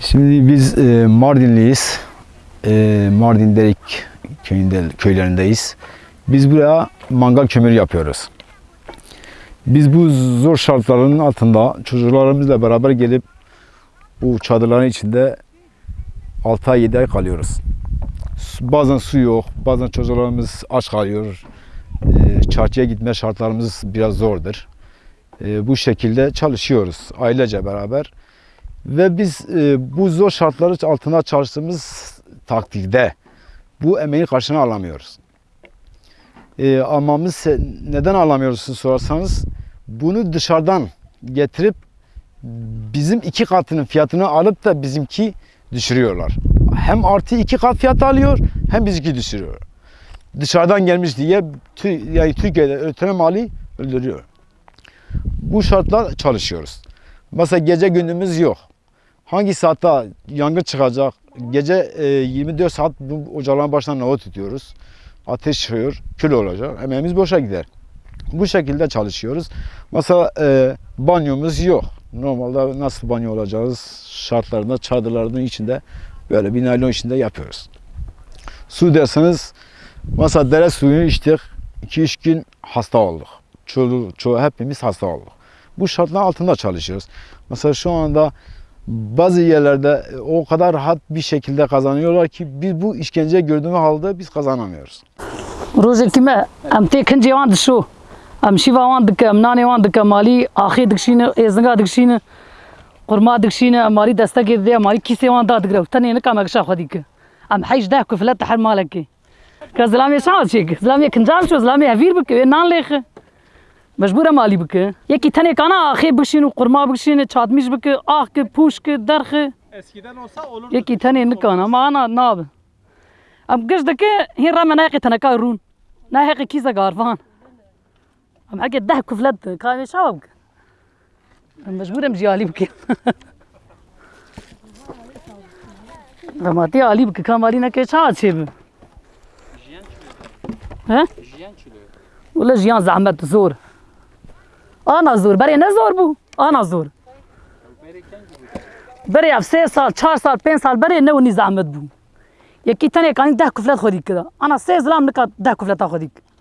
Şimdi biz e, Mardinliyiz. E, Mardin Derik köyünde, köylerindeyiz. Biz buraya mangal kömürü yapıyoruz. Biz bu zor şartların altında çocuklarımızla beraber gelip bu çadırların içinde 6 ay 7 ay kalıyoruz. Bazen su yok, bazen çocuklarımız aç kalıyor. E, çarşıya gitme şartlarımız biraz zordur. E, bu şekilde çalışıyoruz ailece beraber. Ve biz e, bu zor şartları altında çalıştığımız takdirde bu emeğin karşılığını alamıyoruz. E, almamız neden alamıyoruz sorarsanız bunu dışarıdan getirip bizim iki katının fiyatını alıp da bizimki düşürüyorlar. Hem artı iki kat fiyat alıyor hem bizimki düşürüyor. Dışarıdan gelmiş diye yani Türkiye'de üretilen mali öldürüyor. Bu şartlar çalışıyoruz. Mesela gece gündüzümüz yok. Hangi saatte yangın çıkacak? Gece e, 24 saat bu ocakların başına nova tutuyoruz. Ateş çıkıyor, kül olacak. Emeğimiz boşa gider. Bu şekilde çalışıyoruz. Mesela e, banyomuz yok. Normalde nasıl banyo olacağız? Şartlarında, çadırların içinde böyle bir naylon içinde yapıyoruz. Su derseniz mesela dere suyunu içtik. 2-3 gün hasta olduk. Çoğu, çoğu hepimiz hasta olduk bu şartlar altında çalışıyoruz. Mesela şu anda bazı yerlerde e, o kadar rahat bir şekilde kazanıyorlar ki biz bu işkence gördüğümüz halde biz kazanamıyoruz. Roze kime am tekin cevan şu. Am şiva wan dik am nane wan dik mali ahi dik şine ezga dik şine kurma dik şine mali dasta ke de mali kise wan da dik tane ne kamak şah. Am hayj da kufla tahar malaki. Ka zlamiye şah çek. Zlamiye kinjam şu zlamiye vir bik nan lekh. مجبورة مالی بکه؟ یکی تنه کانا آخه بشین و قرما بشین چادمیش بکه آخ که پوش که درخ. یکی تنه نکانا ما أنا ناب ام گش دکه هین را من تنه کارون نه حقی کیزا گاروان. ام اگه ده کفلت کامی شاب بکه مجبورم جیالی بکه. رماتی عالی بکه کامالی نکه چا چه بکه جیان چلو ها؟ جیان چلو والله جيان زعمت زور. آنا زور برای نه زور بو آنا زور برای اف سه سال چهار سال پنج سال برای نه اونی زحمت بو یکی تنه کانی ده کفلت خودی کرد. آنا سه زلام نکات ده کفلت خودی کرد.